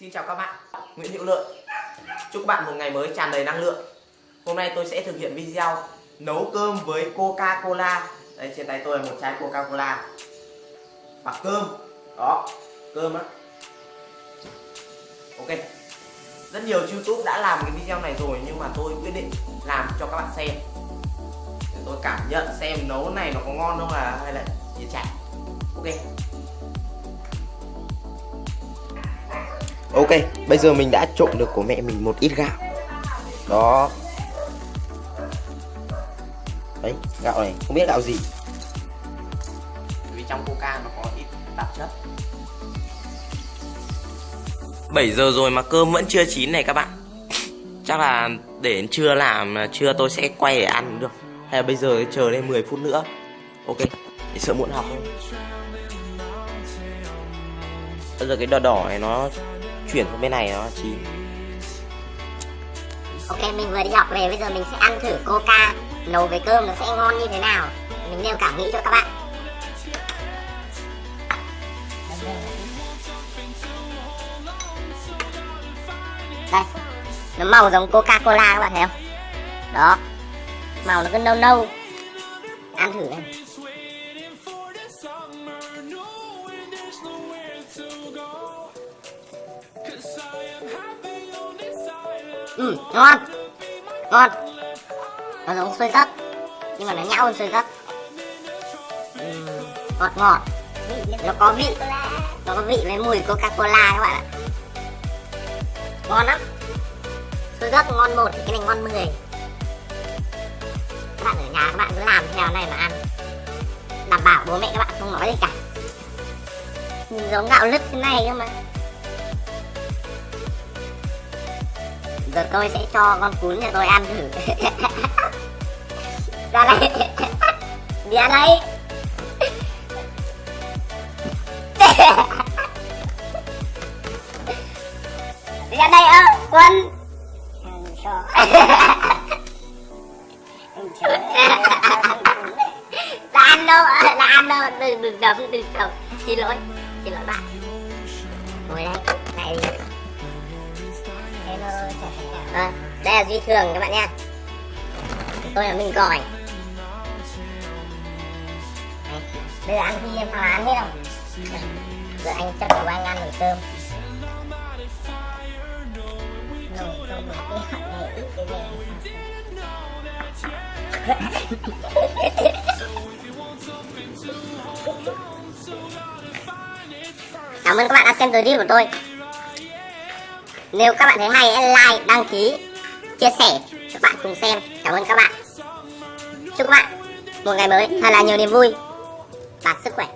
Xin chào các bạn, Nguyễn Hữu Lợi Chúc bạn một ngày mới tràn đầy năng lượng. Hôm nay tôi sẽ thực hiện video nấu cơm với Coca-Cola. Đây trên tay tôi là một chai Coca-Cola. Và cơm Đó, cơm á. Ok. Rất nhiều YouTube đã làm cái video này rồi Nhưng mà tôi quyết định làm cho các bạn xem. Để tôi cảm nhận xem nấu này nó có ngon không là hay là gì chạy Ok. Ok, bây giờ mình đã trộn được của mẹ mình một ít gạo. Đó. Đấy, gạo này, không biết gạo gì. Vì trong coca nó có ít tạp chất. 7 giờ rồi mà cơm vẫn chưa chín này các bạn. Chắc là để đến trưa làm, trưa tôi sẽ quay để ăn được. Hay là bây giờ chờ đến 10 phút nữa. Ok, để sợ muộn học thôi. Bây giờ cái đỏ đỏ này nó chuyển sang bên này nó chín Ok, mình vừa đi học về, bây giờ mình sẽ ăn thử coca nấu với cơm nó sẽ ngon như thế nào. Mình nêu cảm nghĩ cho các bạn. Đây, nó màu giống coca cola các bạn thấy không? Đó, màu nó cứ nâu nâu. Ăn thử này ừ ngon. Ngon. Nó giống xôi rất nhưng mà nó nhão hơn xôi rất uhm, ừ, ngọt ngọt. Nó có vị. Nó có vị với mùi coca cola các bạn ạ. Ngon lắm. Xôi rất ngon một thì cái này ngon 10 các bạn ở nhà các bạn cứ làm theo này mà ăn. Đảm bảo bố mẹ các bạn không nói gì cả. Nhìn giống gạo lứt thế này cơ mà. Giờ tôi sẽ cho con cún nhà tôi ăn thử. Ra đây. Đi ăn đây. Đi ăn đây ơ, quân. Là ăn đâu, Là ăn đâu. Đừng đừng đấm đừng đấm xin lỗi xin lỗi bạn. Ngồi đây, này. đi à, đây là duy thường các bạn nha. Tôi là minh còi, bây giờ ăn khi em phá án hết không? Giờ anh chắc của anh ăn nồi cơm. Nồi cơm cái hạt này ít cái này cảm ơn các bạn đã xem video của tôi nếu các bạn thấy hay hãy like, đăng ký, chia sẻ cho bạn cùng xem. Cảm ơn các bạn. Chúc các bạn một ngày mới thật là nhiều niềm vui và sức khỏe.